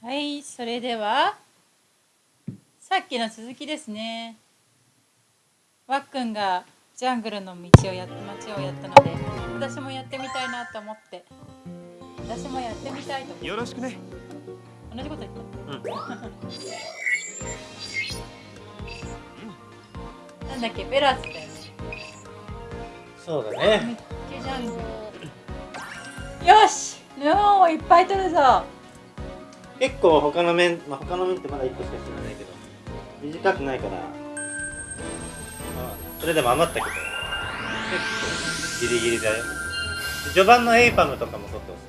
た。はいそれではさっきの続きですね。わっくんがジャングルの道をやって街をやったので私もやってみたいなと思って。私もやってみたいと思って。よろしくね。同じこと言った、なんだっけ？ベラーズだよね。そうだミねッケジャングル。よしヌオンいっぱい取るぞ結構他の面、まあ、他の面ってまだ1個しか知らないけど短くないから。まあそれでも余ったけど結構ギリギリだよ。で序盤のエイパムとかも取ってほしい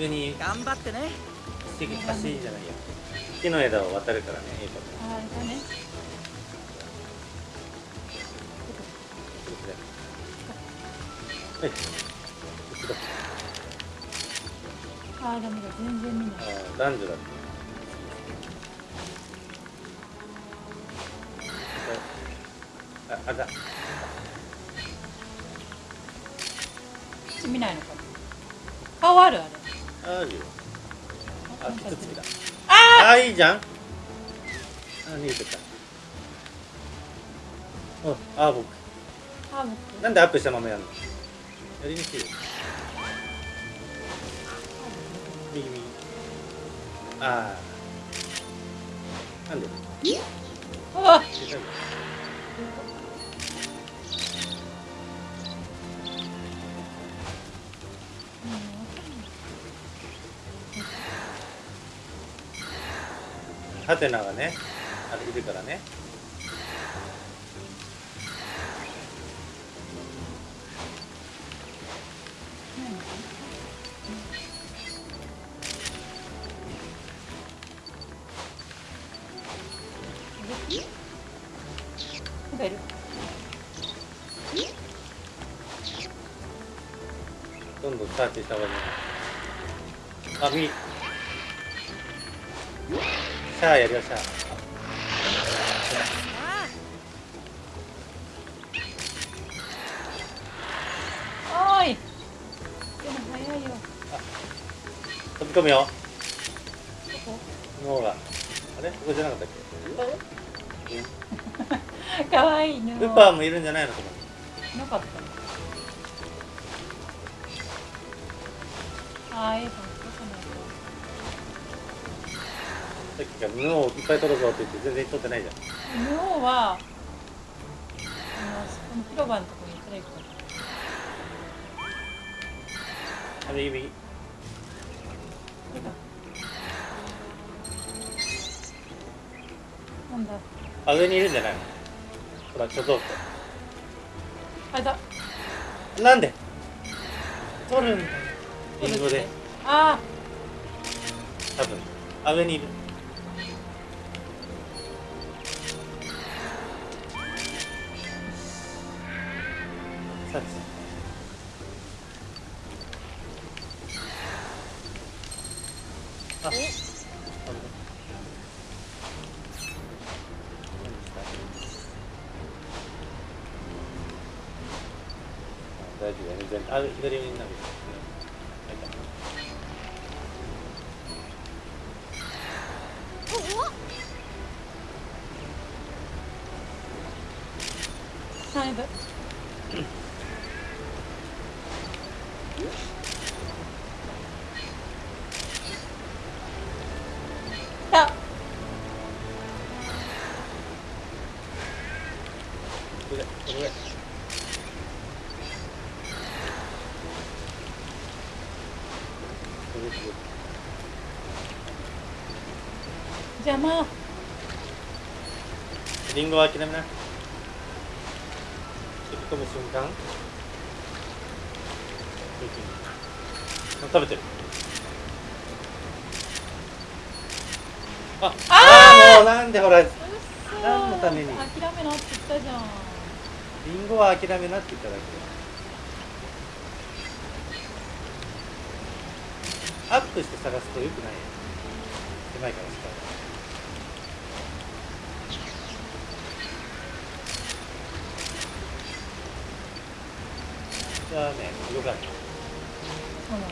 な。上に頑張ってね。橋橋じゃないや。木の枝を渡るからねエイパム。ああねはいああダメだ全然見ない男女だってああだ見ないのか顔あるあれあるよあキツツキだああいいじゃんあ逃げてたああ僕なんでアップしたままやるのやりにくいよ右右ああなんで？うわ出たんだハテナがねあれいるからねどんどんサーチした方がいいあ右シャアやるよ。シャおーいでも早いよ飛び込むよこ脳があれここじゃなかったっこかわいいねウッパーもいるんじゃないのここ布をいっぱい取るぞって言って全然取ってないじゃん。にヌオンはあのそこの広場のところに行ったらいいかあ右右なんだ？あ上にいるんじゃないの？ほら貯蔵あれだ庫なんで？取るんだ。よリンゴで。あ多分。あ上にいるあだいぶだこれこれこれこ邪魔れリンゴは諦めな瞬間。あ食べてる。あああもうなんでほら何のために？諦めなって言ったじゃんンゴは諦めなって言っただけアップして探すとよくないよ狭いからしかじゃあねよかった。そうなの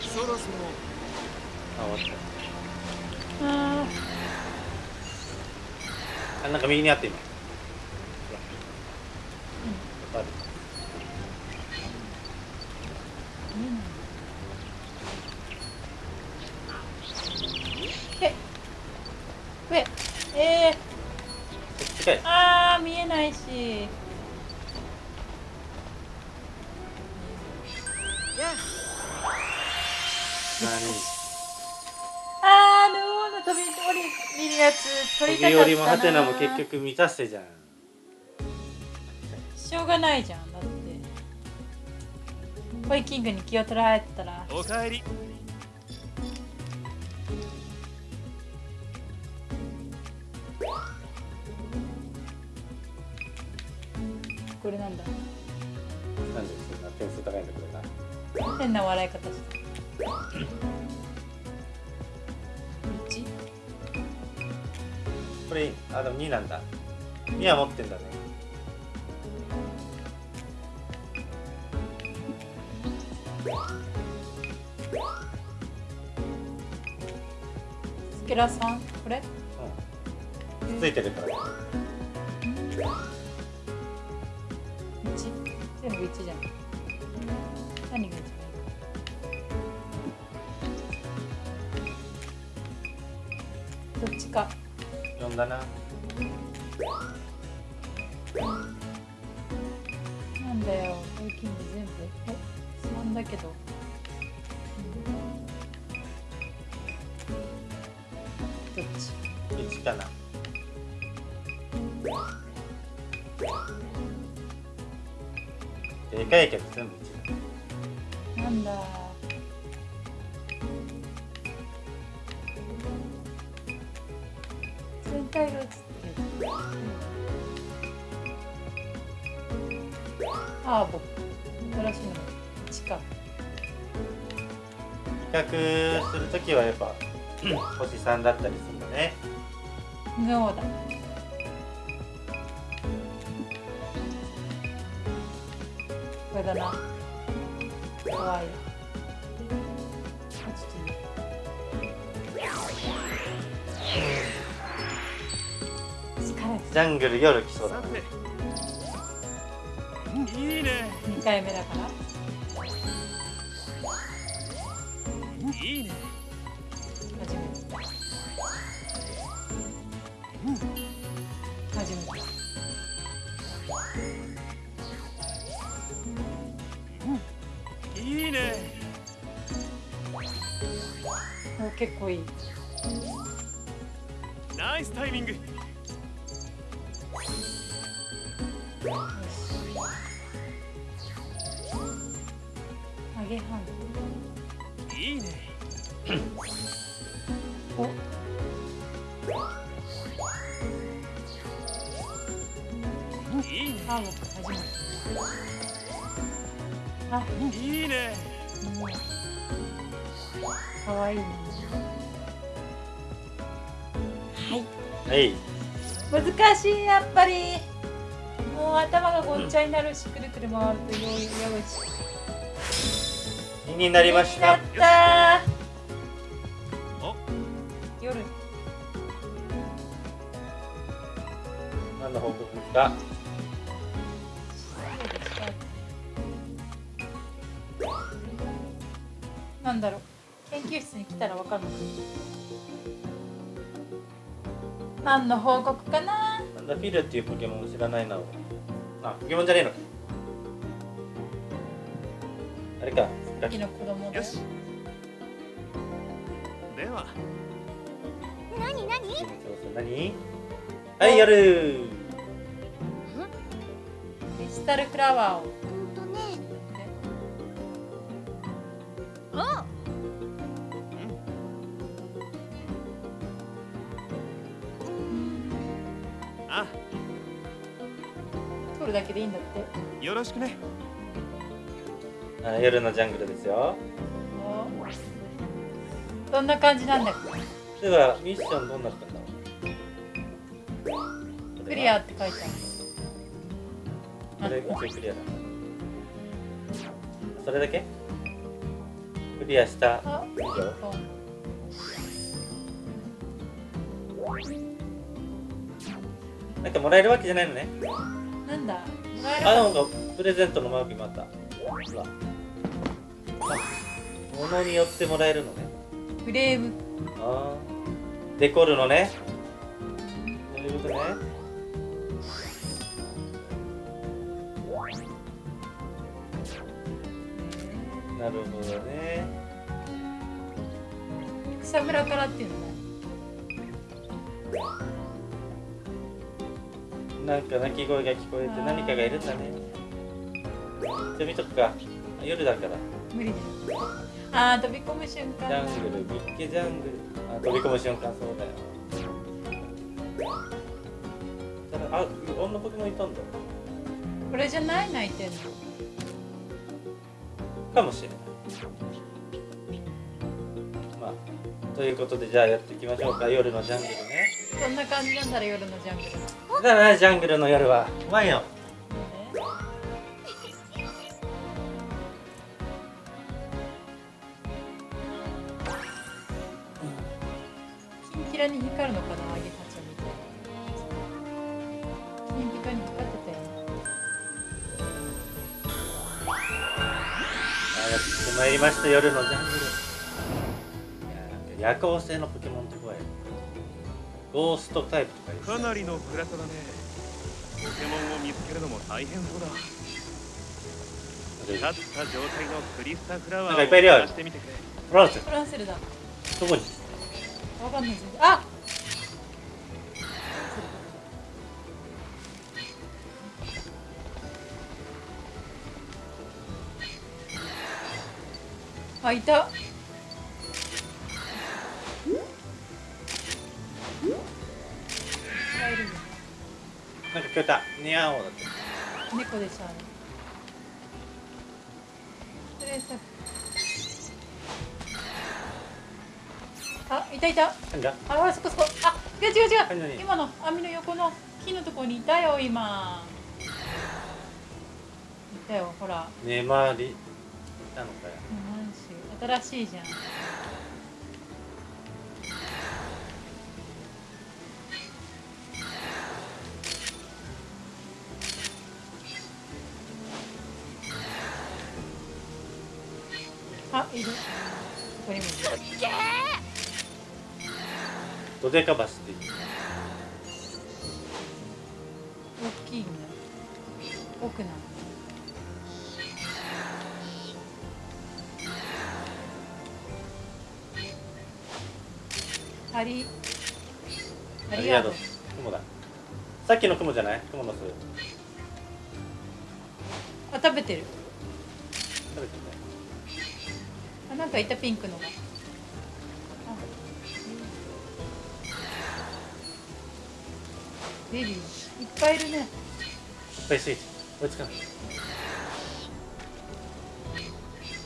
そろそろあ終わっあた。あなんか右にあって今つ取りたかったな飛び降りもハテナも結局満たしてじゃんしょうがないじゃん。だってホイキングに気を取られてたら。おかえり。これなんだ？なんでそんな点数高いんだこれが変な笑い方してこれあでも2なんだ。2は持ってんだね。スケラさん？これ？うん。ついてるから1全部1じゃん。何が1だな。なんだよ。ホイキング全部？え？3だけど、うん、どっち1かな。でかいけど全部1星3だったりするんだね。そうだこれだな。かわいいあちょっといい疲れジャングル夜来そうだなさて。いいね。た2回目だから。いいね結構いい。ナイスタイミング。よし。揚げハンいいね。お。いいね。あいいね。う。んかわいいね。はい。はい。難しいやっぱり。もう頭がごっちゃになるし、くるくる回るとよいよし。2になりました。なった。お夜。何の報告ですか？なんだろう研究室に来たらわかるのか？何の報告かな？なんだフィルっていうポケモン知らないな俺。あポケモンじゃねえのか。あれか。さっきの子供だよ。よし。では。何何？そうそう何？はいやるクリスタルフラワーをあ取るだけでいいんだって。よろしくね。あ夜のジャングルですよ。おどんな感じなんだっではミッションどんなったんだろう。けクリアって書いてある。これ一応クリアだ。それだけ？クリアした？あ以上なんかもらえるわけじゃないのね。なんだ？もらえるあかなんかプレゼントのマークもあった。ほらあ物によってもらえるのね。フレーム。あー。デコるのね。そういうことね。なるほどね。草むらからっていうのねなんか鳴き声が聞こえて何かがいるんだね。じゃあ見とくか。夜だから。無理だよ。あー飛び込む瞬間ジャングルビッケジャングル。あ飛び込む瞬間。そうだよ。あ女ポケモンいたんだ。これじゃない？泣いてんの。かもしれない。まあということでじゃあやっていきましょうか。夜のジャングルね。そんな感じなんだら夜のジャングルのだからジャングルの夜は。うまいよねキンキラに光るのかなアゲハチョウみたいンピカに光ってたよあやってまいりました夜のジャングル。夜行性のポケモンって怖いゴーストタイプとかかなりの暗さだね。ポケモンを見つけるのも大変そうだ。立った状態のクリスタフラワなんかいっぱいいるよ。ーを探してみてくれ。フランスフランセルだ。どこに？わかんない。ああいたなんか聞こえたニャーオだって猫でしょあれ。あいたいた。何だ？あほらそこそこ。あ違う違う違う。今の網の横の木のところにいたよ今。いたよほら。ネマリいたのかよ。新しいじゃんドデ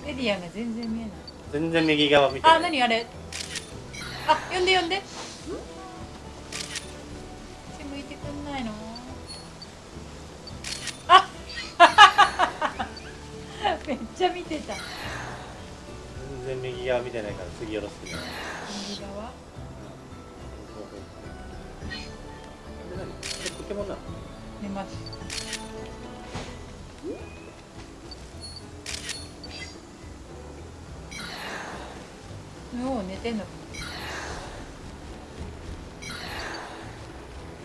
エリアが全然見えない。全然右側見てない。あ何あれ？あ呼んで呼んで。こっち向いてくんないの？あ！めっちゃ見てた。全然右側見てないから次よろしくね。右側？ポケモンなの？寝ますもう寝てんの？か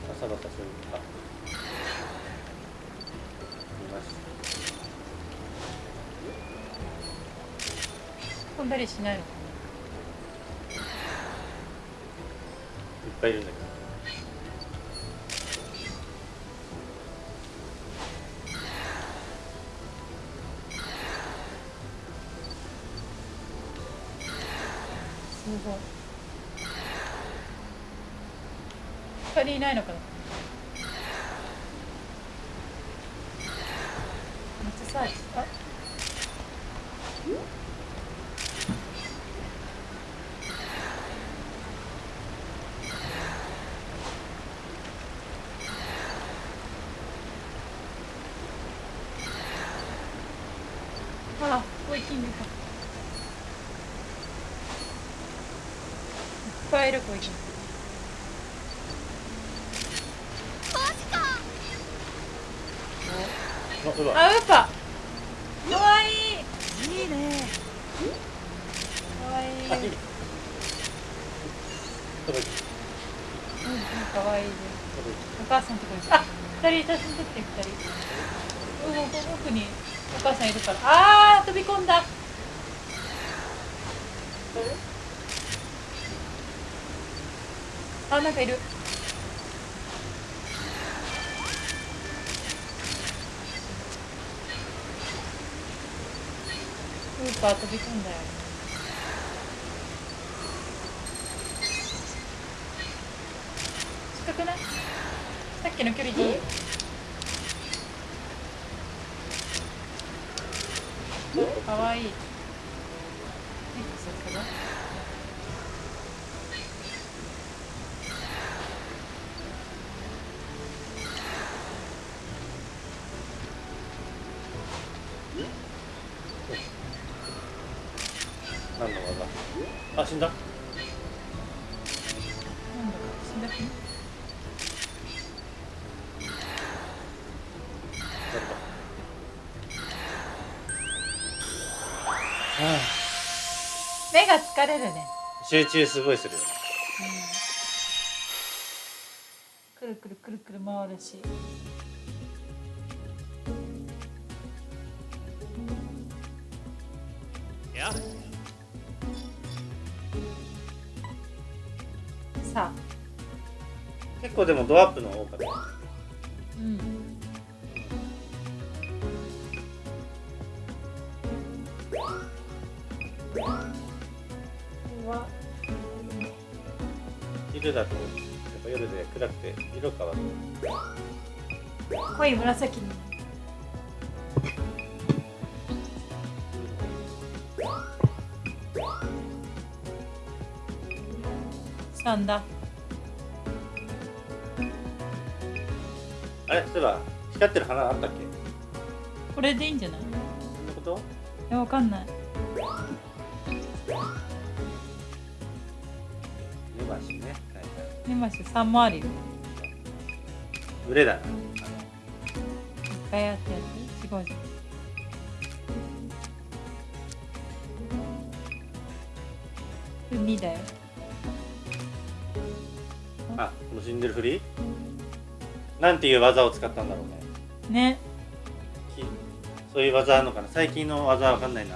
バサバサするあ見ました飛んだりしないのかいっぱいいるんだけどごい。光いないのかな？めっちゃサーチあんキングかいっぱいいるコイキングあうわあウーパかわいいいいねかわいいあいい届いうんかわいいですた届いお母さんとこにあ二人写真撮って二人うんここ奥にお母さんいるから。あー飛び込んだ。あなんかいる。ウーパー飛び込んだよ。近くない？さっきの距離でいいかわいい。目が疲れるね。集中すごいするよね。くるくるくるくる回るし。や。さあ。結構でもドアップの多かった色変わる。濃い紫に。したんだ。あれそういえば光ってる花あったっけ？これでいいんじゃない？そんなこと？えわかんない。根橋ね根マシ3もあるよいっ売れだ。なぱいあってやって違うじゃん海だよ。あこの死んでるふり？なんていう技を使ったんだろうね。ね。きそういう技あるのかな？最近の技わかんないな。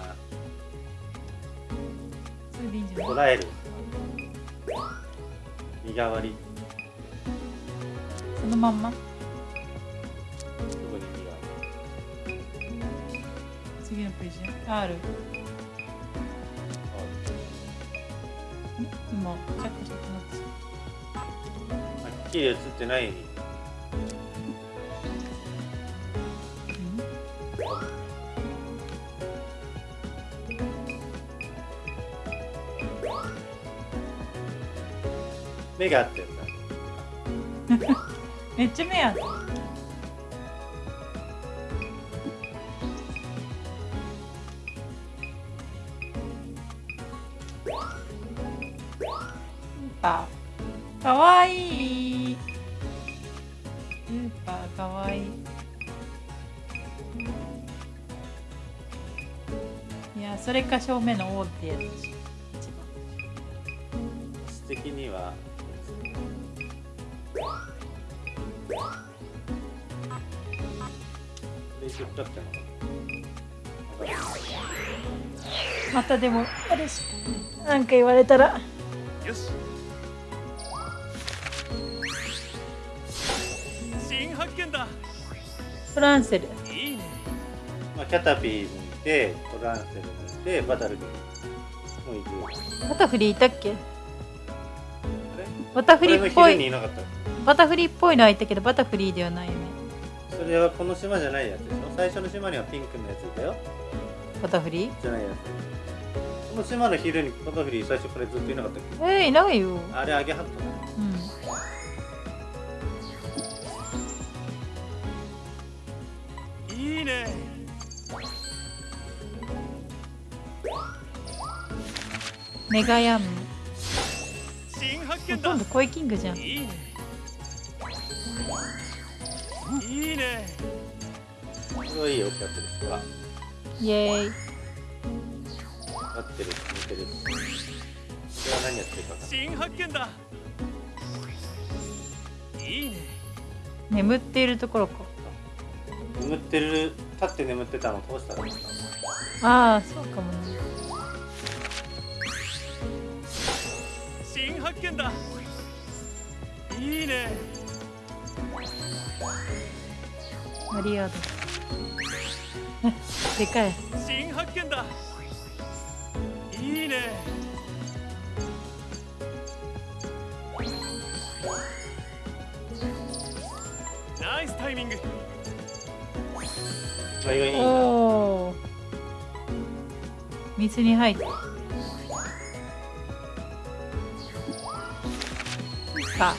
捉える。身代わりそのまんま？次のページあある。今チャックチャックなってはっきり映ってない。うん。目が合ってるめっちゃ目あるパーかわいい。スーパーかわいい。いやそれか正面の王ってやつ。レイショットだったのかなわかんないまたでもあれしなんか言われたら。よし。新発見だ。フランセル。いいね。まあ、キャタピーもいてトランセルもいてバタルビーもいる。バタフリーいたっけ？バタフリーっぽい。バタフリーっぽいのはいたけどバタフリーではないよね。それはこの島じゃないやつでしょ最初の島にはピンクのやついたよ。バタフリー？じゃないやつ。この島の昼にバタフリー最初からずっといなかったっけ？えー、いないよ。あれアゲハットうん。いいね。メガヤンム。新発ほ見だ。とんどコイキングじゃん。いいね。いいねこれはいいよキャットですほらイエーイ。合ってる似てるこれは何やってるか新発見だ。いいね。眠っているところか。眠ってる立って眠ってたのどうしたらいいかああそうかもね。新発見だ。いいね。マリアード でかい。新発見だ。いいね。ナイスタイミング。おお水に入ってか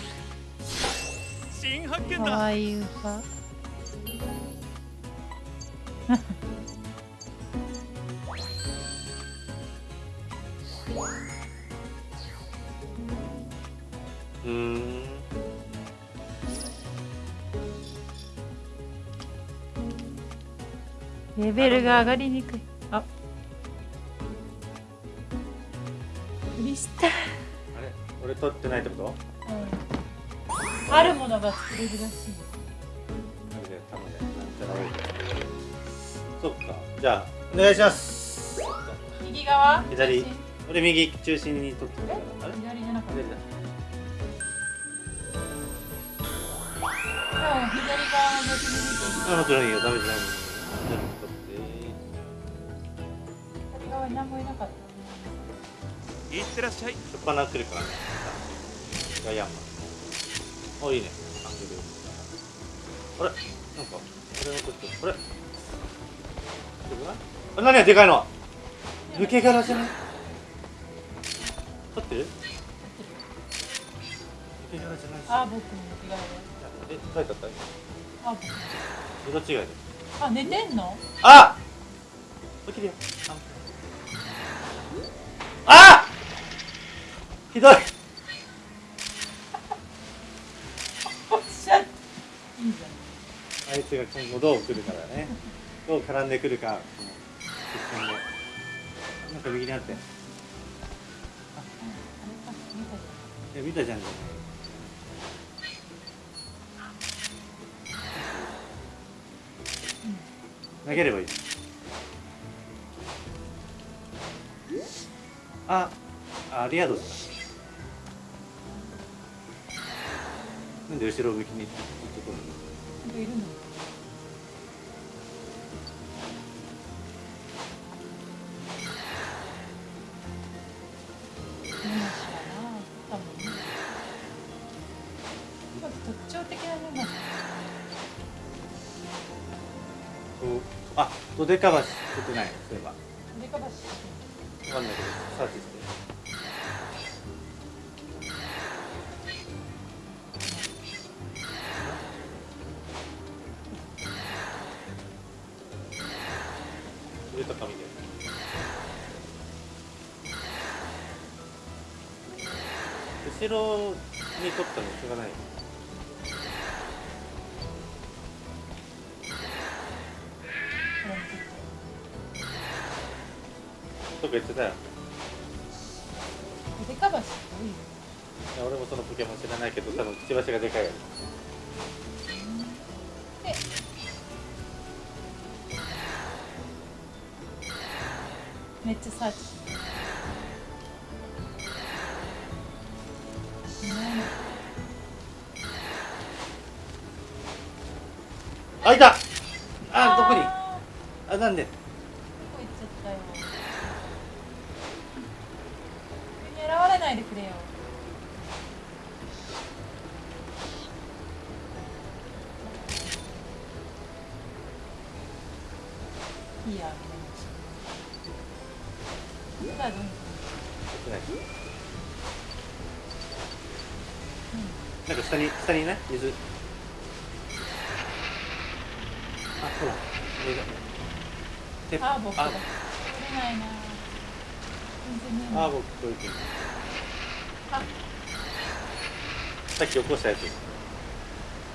新発見かだわいい。ウうーん。レベルが上がりにくい。あ。クリスタルあれ？俺取ってないってこと？あるものが作れるらしい。そっか。じゃあお願いします。右側？左俺右中心に取ってる。かえらあれ左じゃなかった左だ左側の別に見てあもちろんいいよダメじゃないじゃあ取って左側に何もいなかったいってらっしゃいしょっぱな来るからねガイアンマンおいいねアングルあれなんかこれのことこれで。かないあ何がで。かいの抜け殻じゃない取って。あ僕え書いてあった？あ僕色違いで。あ寝てんの？あ！起きるよ。あ！あひどい。あいつが今後どう来るからね。どう絡んでくるか。なんか右にあってたじいや見たじゃん。投げればいい。ああリアドだなんで後ろ向きにずっと来るの？ゃんなんかいるの？あドデカバシ出てないそういえば。デカバシわかんないけどサーチして入れた紙で？後ろに取ったのしょうがないど多分くちばしがでかい。めっちゃサーチ。あいた。あどこに？ああなんで？さっき起こし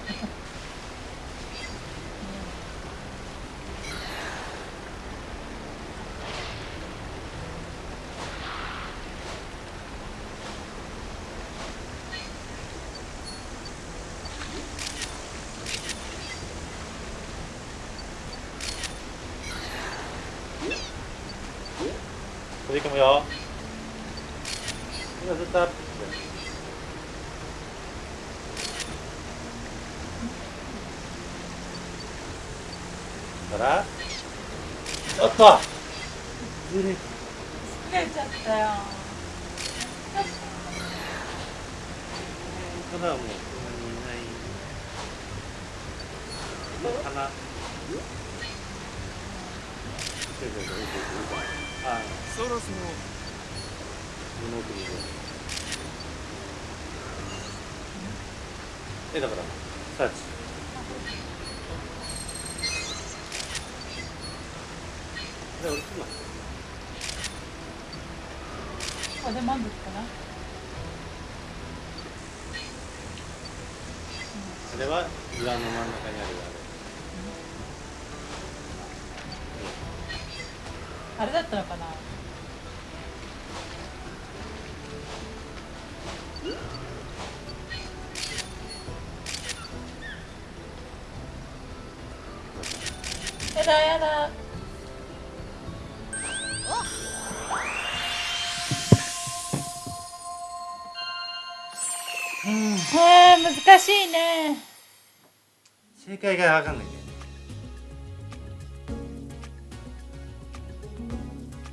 たやつ飛び込むよ今ずっとアップしてるからおっとずれ疲れちゃったよただもうそんなにいないかなあそろそろ物送りでえだからサーチで俺今これで満足かなそれは岩の真ん中にあるあれだったのかな？やだやだ。難しいね。正解が分かんないんだよね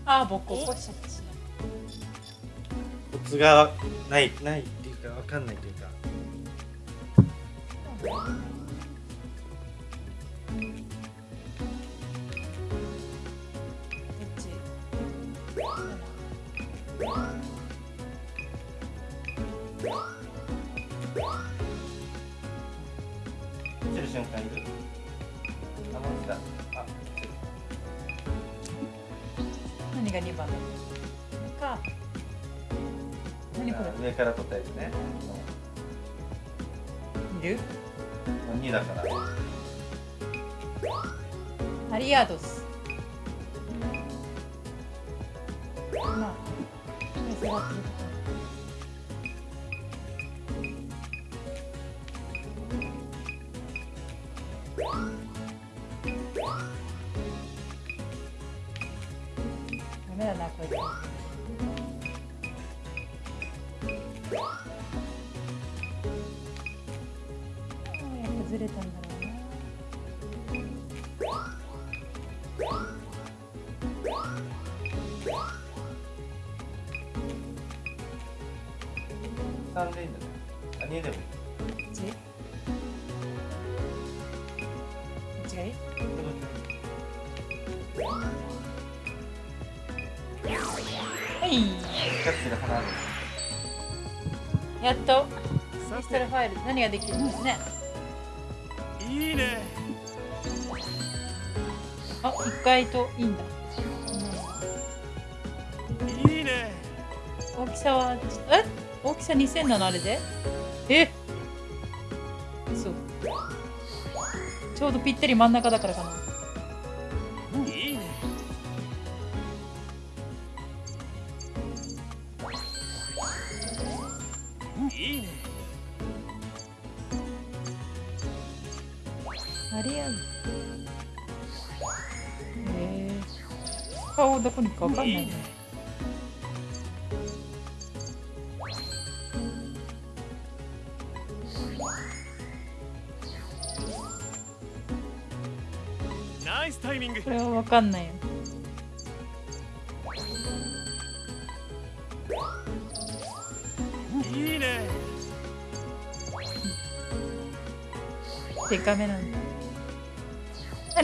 あー僕起こしちゃったしコツがないないっていうか分かんないというか。どっち何が2番だっけか何こ上から取ったやつね。れいる？2だから。アリアドスーやっぱずれたんだろうな3でいいんだねあ2でも。いいはいやっとピストルファイル何ができるんですねいいね。あ一回といいんだ、いいね。大きさはえ？大きさ2000なのあれで？え？そうちょうどぴったり真ん中だからかな。いいね。いいねありやるえー、顔どこにかわかんないね。ナイスタイミング。これはわかんないよいいね。デカめなんだ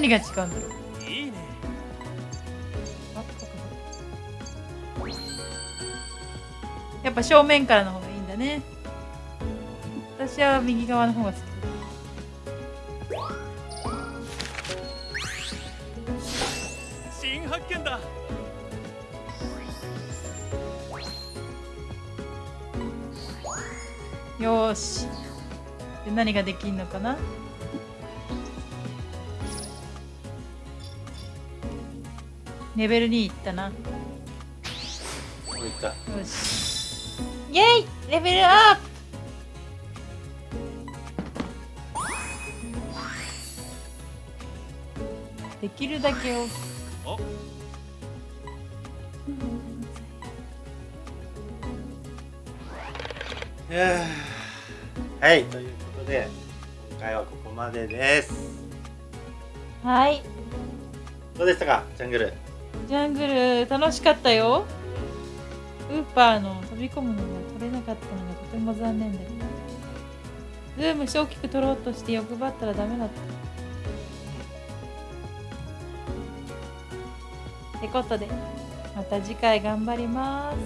何が違うんだろう？いいね。やっぱ正面からの方がいいんだね。私は右側の方が好き。新発見だ。よし。で何ができんのかな？レベル2いったな。よこういった。し。イェイレベルアップ。できるだけをお。いやーはいということで今回はここまでです。はい。どうでしたかジャングルジャングル楽しかったよ。ウーパーの飛び込むのが取れなかったのがとても残念だけど。ズームして大きく取ろうとして欲張ったらダメだった。ってことでまた次回頑張ります。